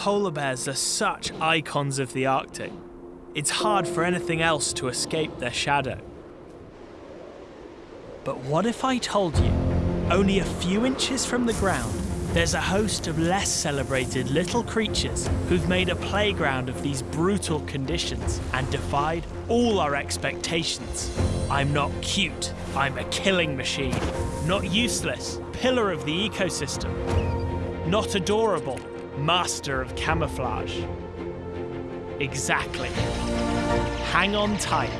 polar bears are such icons of the Arctic. It's hard for anything else to escape their shadow. But what if I told you, only a few inches from the ground, there's a host of less celebrated little creatures who've made a playground of these brutal conditions and defied all our expectations. I'm not cute, I'm a killing machine. Not useless, pillar of the ecosystem. Not adorable, master of camouflage. Exactly. Hang on tight,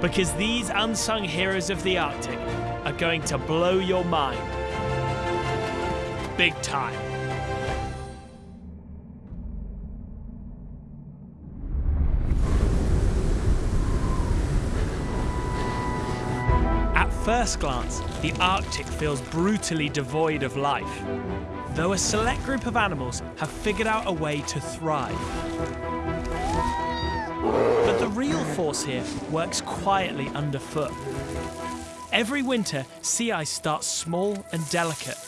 because these unsung heroes of the Arctic are going to blow your mind big time. At first glance, the Arctic feels brutally devoid of life, though a select group of animals have figured out a way to thrive. But the real force here works quietly underfoot. Every winter, sea ice starts small and delicate,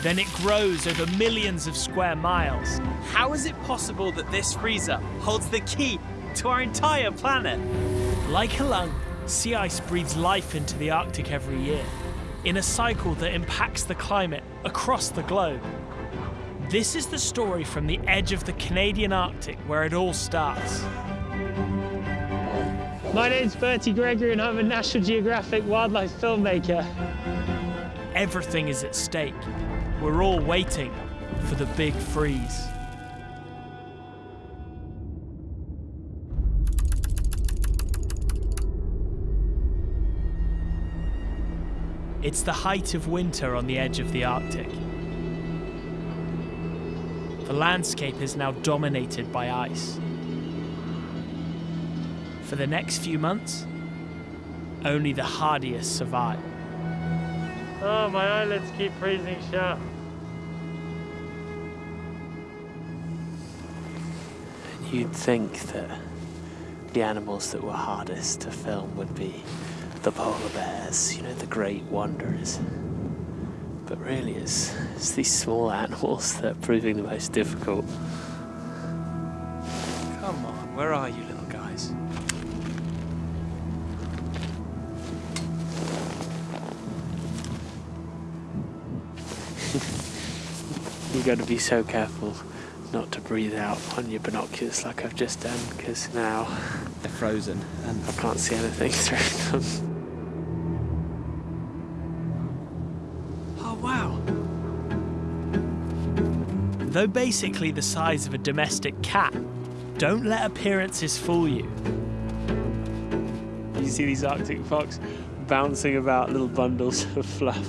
then it grows over millions of square miles. How is it possible that this freezer holds the key to our entire planet? Like a lung, sea ice breathes life into the Arctic every year, in a cycle that impacts the climate across the globe. This is the story from the edge of the Canadian Arctic where it all starts. My name's Bertie Gregory and I'm a National Geographic wildlife filmmaker. Everything is at stake. We're all waiting for the big freeze. It's the height of winter on the edge of the Arctic. The landscape is now dominated by ice. For the next few months, only the hardiest survive. Oh, my eyelids keep freezing shut. You'd think that the animals that were hardest to film would be the polar bears, you know, the great wanderers. But really, it's, it's these small animals that are proving the most difficult. Come on, where are you, little guys? You've got to be so careful not to breathe out on your binoculars like I've just done, because now They're frozen. And I can't see anything through them. Though basically the size of a domestic cat, don't let appearances fool you. You see these Arctic fox bouncing about little bundles of fluff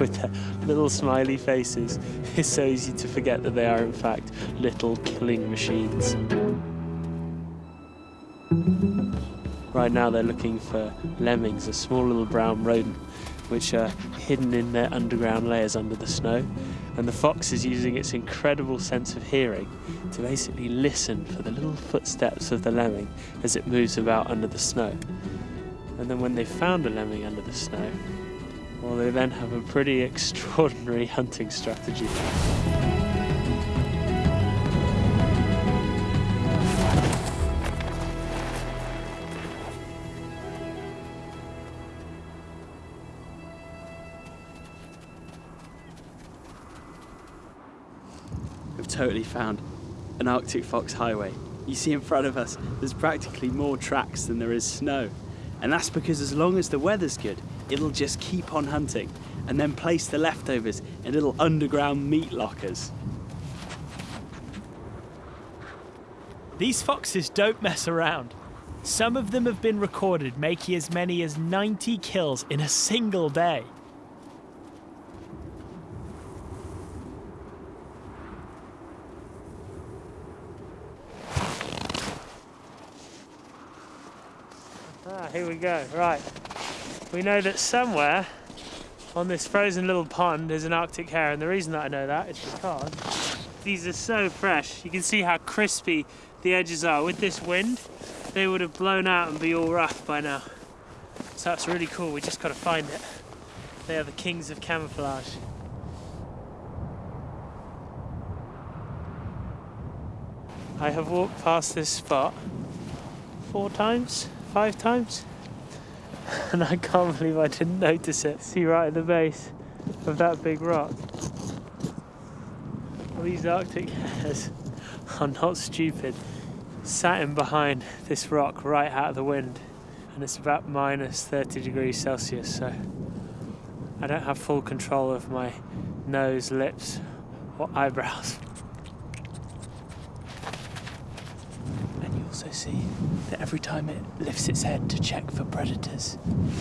with their little smiley faces. It's so easy to forget that they are, in fact, little killing machines. Right now, they're looking for lemmings, a small little brown rodent, which are hidden in their underground layers under the snow. And the fox is using its incredible sense of hearing to basically listen for the little footsteps of the lemming as it moves about under the snow. And then when they've found a lemming under the snow, well, they then have a pretty extraordinary hunting strategy. Totally found an Arctic fox highway. You see in front of us, there's practically more tracks than there is snow. And that's because as long as the weather's good, it'll just keep on hunting and then place the leftovers in little underground meat lockers. These foxes don't mess around. Some of them have been recorded making as many as 90 kills in a single day. Here we go. Right. We know that somewhere on this frozen little pond is an Arctic hare, and the reason that I know that is because these are so fresh. You can see how crispy the edges are. With this wind, they would have blown out and be all rough by now. So that's really cool. We just got to find it. They are the kings of camouflage. I have walked past this spot four times, five times, and I can't believe I didn't notice it. See right at the base of that big rock. Well, these Arctic hares are not stupid. Sat in behind this rock right out of the wind, and it's about minus 30 degrees Celsius, so I don't have full control of my nose, lips, or eyebrows. And you also see that every time it lifts its head to check for predators,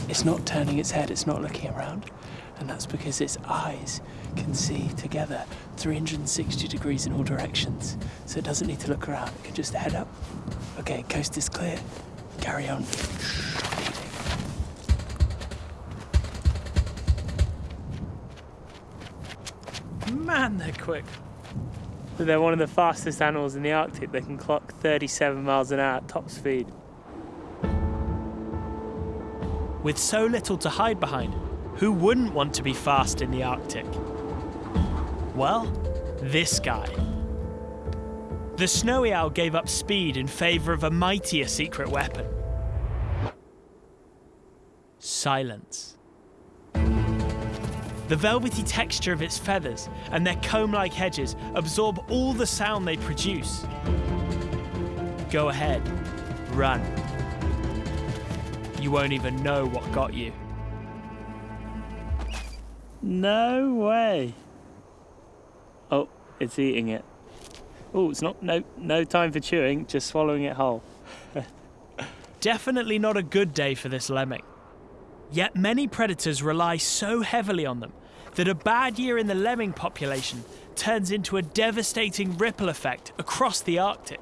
it's not turning its head, it's not looking around. And that's because its eyes can see together 360 degrees in all directions. So it doesn't need to look around, it can just head up. Okay, coast is clear. Carry on. Man, they're quick. They're one of the fastest animals in the Arctic. They can clock 37 miles an hour at top speed. With so little to hide behind, who wouldn't want to be fast in the Arctic? Well, this guy. The snowy owl gave up speed in favour of a mightier secret weapon silence. The velvety texture of its feathers and their comb like edges absorb all the sound they produce. Go ahead, run. You won't even know what got you. No way. Oh, it's eating it. Oh, it's not no no time for chewing, just swallowing it whole. Definitely not a good day for this lemming. Yet many predators rely so heavily on them that a bad year in the lemming population turns into a devastating ripple effect across the Arctic.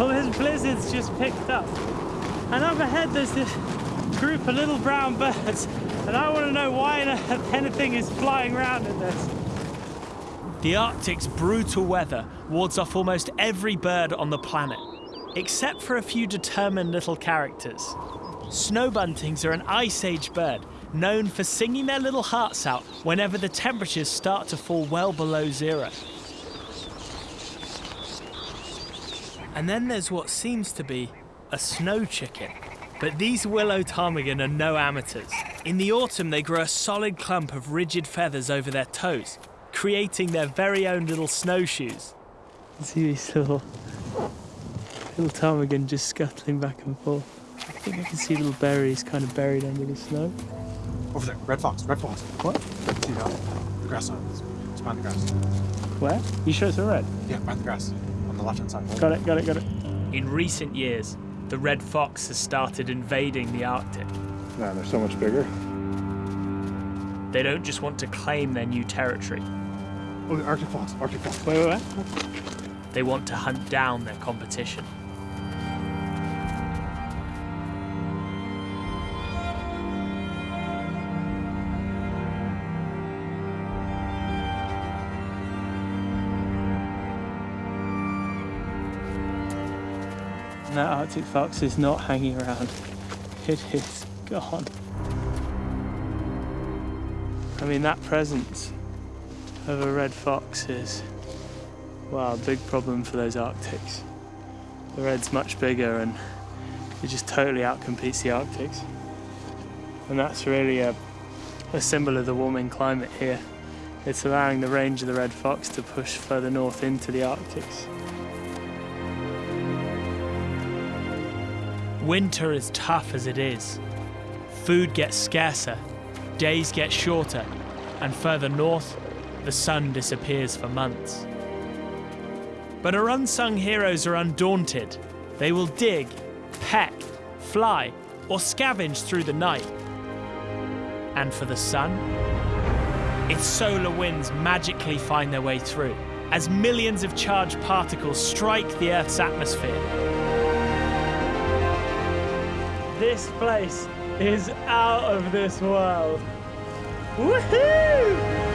Well, this blizzard's just picked up. And up ahead there's this group of little brown birds. And I want to know why anything is flying around in this. The Arctic's brutal weather wards off almost every bird on the planet, except for a few determined little characters. Snowbuntings are an ice age bird known for singing their little hearts out whenever the temperatures start to fall well below zero. And then there's what seems to be a snow chicken. But these willow ptarmigan are no amateurs. In the autumn, they grow a solid clump of rigid feathers over their toes, creating their very own little snowshoes. See these little little ptarmigan just scuttling back and forth. I think I can see little berries kind of buried under the snow. Over there, red fox, red fox. What? See that? The grass on it's, it's behind the grass. Where? You sure it's a red? Yeah, behind the grass. On the left hand side. Got it, got it, got it. In recent years, the red fox has started invading the Arctic. Man, they're so much bigger. They don't just want to claim their new territory, Oh, the Arctic fox, Arctic fox. Wait, wait, wait. they want to hunt down their competition. Arctic fox is not hanging around. It is gone. I mean, that presence of a red fox is, wow, a big problem for those Arctics. The red's much bigger and it just totally outcompetes the Arctics. And that's really a, a symbol of the warming climate here. It's allowing the range of the red fox to push further north into the Arctics. Winter is tough as it is. Food gets scarcer, days get shorter, and further north, the sun disappears for months. But our unsung heroes are undaunted. They will dig, peck, fly, or scavenge through the night. And for the sun, its solar winds magically find their way through as millions of charged particles strike the Earth's atmosphere. This place is out of this world. Woohoo!